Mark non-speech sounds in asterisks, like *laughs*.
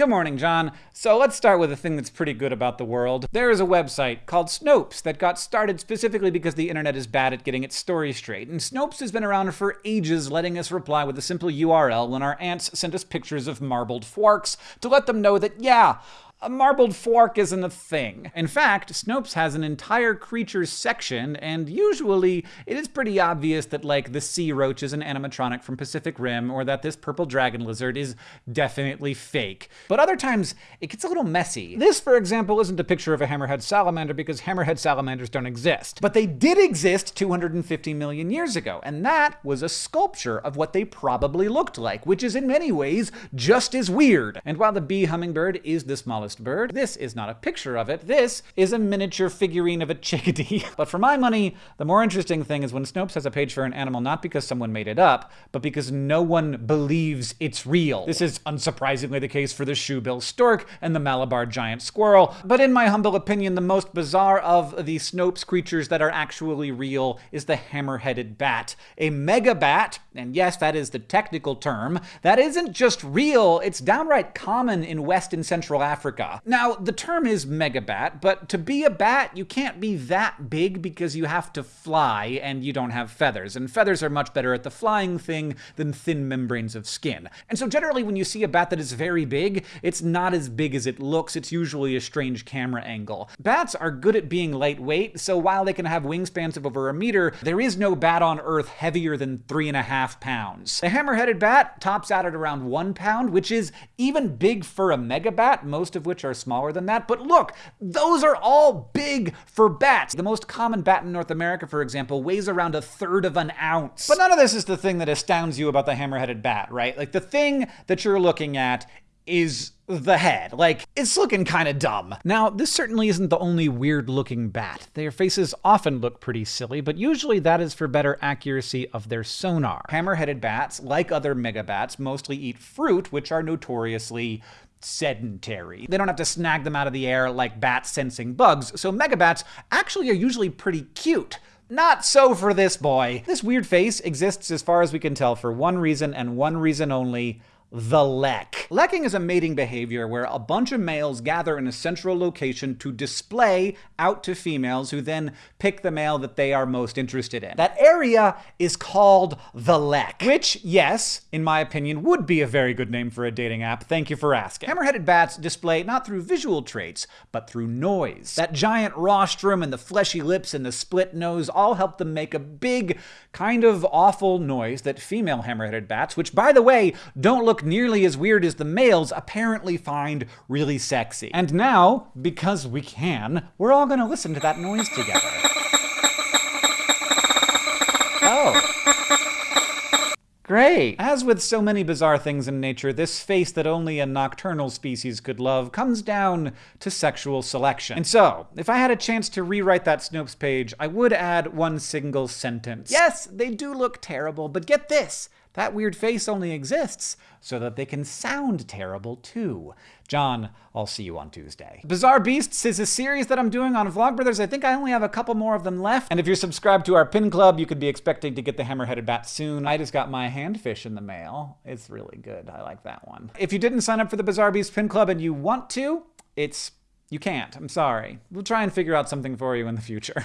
Good morning, John. So let's start with a thing that's pretty good about the world. There is a website called Snopes that got started specifically because the internet is bad at getting its story straight. And Snopes has been around for ages, letting us reply with a simple URL when our aunts send us pictures of marbled forks to let them know that, yeah, a marbled fork isn't a thing. In fact, Snopes has an entire creatures section, and usually it is pretty obvious that, like, the sea roach is an animatronic from Pacific Rim, or that this purple dragon lizard is definitely fake. But other times, it gets a little messy. This, for example, isn't a picture of a hammerhead salamander because hammerhead salamanders don't exist. But they did exist 250 million years ago, and that was a sculpture of what they probably looked like, which is in many ways just as weird. And while the bee hummingbird is the smallest bird. This is not a picture of it. This is a miniature figurine of a chickadee. *laughs* but for my money, the more interesting thing is when Snopes has a page for an animal not because someone made it up, but because no one believes it's real. This is unsurprisingly the case for the shoebill stork and the Malabar giant squirrel. But in my humble opinion, the most bizarre of the Snopes creatures that are actually real is the hammer-headed bat. A megabat, and yes, that is the technical term, that isn't just real, it's downright common in West and Central Africa Africa. Now, the term is megabat, but to be a bat, you can't be that big because you have to fly and you don't have feathers. And feathers are much better at the flying thing than thin membranes of skin. And so generally when you see a bat that is very big, it's not as big as it looks. It's usually a strange camera angle. Bats are good at being lightweight, so while they can have wingspans of over a meter, there is no bat on Earth heavier than three and a half pounds. The hammer-headed bat tops out at around one pound, which is even big for a megabat, most of which are smaller than that. But look, those are all big for bats. The most common bat in North America, for example, weighs around a third of an ounce. But none of this is the thing that astounds you about the hammer-headed bat, right? Like the thing that you're looking at is the head. Like, it's looking kind of dumb. Now, this certainly isn't the only weird looking bat. Their faces often look pretty silly, but usually that is for better accuracy of their sonar. Hammer-headed bats, like other megabats, mostly eat fruit, which are notoriously sedentary. They don't have to snag them out of the air like bats sensing bugs, so megabats actually are usually pretty cute. Not so for this boy. This weird face exists as far as we can tell for one reason and one reason only, the lek. Lekking is a mating behavior where a bunch of males gather in a central location to display out to females who then pick the male that they are most interested in. That area is called the lek, which, yes, in my opinion, would be a very good name for a dating app. Thank you for asking. Hammer-headed bats display not through visual traits, but through noise. That giant rostrum and the fleshy lips and the split nose all help them make a big, kind of awful noise that female hammer-headed bats, which by the way, don't look nearly as weird as the males, apparently find really sexy. And now, because we can, we're all gonna listen to that noise together. *laughs* oh. Great! As with so many bizarre things in nature, this face that only a nocturnal species could love comes down to sexual selection. And so, if I had a chance to rewrite that Snopes page, I would add one single sentence. Yes, they do look terrible, but get this! That weird face only exists so that they can sound terrible too. John, I'll see you on Tuesday. Bizarre Beasts is a series that I'm doing on Vlogbrothers. I think I only have a couple more of them left. And if you're subscribed to our pin club, you could be expecting to get the hammer-headed bat soon. I just got my handfish in the mail. It's really good. I like that one. If you didn't sign up for the Bizarre Beast pin club and you want to, it's you can't. I'm sorry. We'll try and figure out something for you in the future. *laughs*